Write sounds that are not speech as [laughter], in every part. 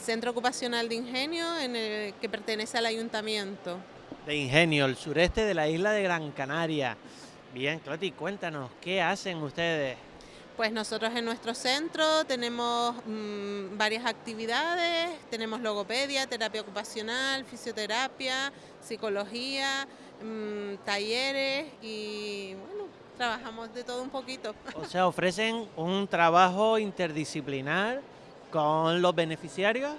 Centro Ocupacional de Ingenio en el que pertenece al ayuntamiento. De Ingenio, el sureste de la isla de Gran Canaria. Bien, Cloti, cuéntanos, ¿qué hacen ustedes? Pues nosotros en nuestro centro tenemos mmm, varias actividades, tenemos logopedia, terapia ocupacional, fisioterapia, psicología, mmm, talleres y bueno, trabajamos de todo un poquito. O sea, ofrecen un trabajo interdisciplinar con los beneficiarios.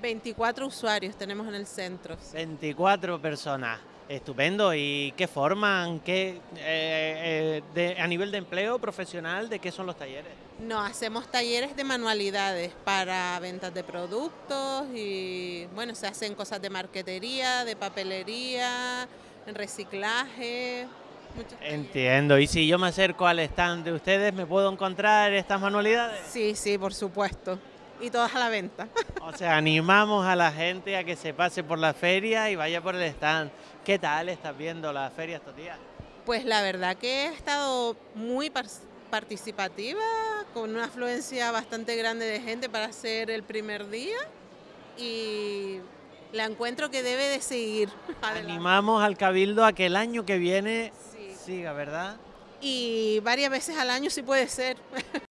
24 usuarios tenemos en el centro. 24 personas. Estupendo. ¿Y qué forman? ¿Qué, eh, eh, de, a nivel de empleo profesional, de qué son los talleres? No, hacemos talleres de manualidades para ventas de productos y bueno, se hacen cosas de marquetería, de papelería, reciclaje. Entiendo. ¿Y si yo me acerco al stand de ustedes, me puedo encontrar estas manualidades? Sí, sí, por supuesto y todas a la venta. O sea, animamos a la gente a que se pase por la feria y vaya por el stand. ¿Qué tal estás viendo la feria estos días? Pues la verdad que he estado muy participativa, con una afluencia bastante grande de gente para ser el primer día y la encuentro que debe de seguir. [laughs] Adelante. Animamos al Cabildo a que el año que viene sí. siga, ¿verdad? Y varias veces al año sí puede ser. [laughs]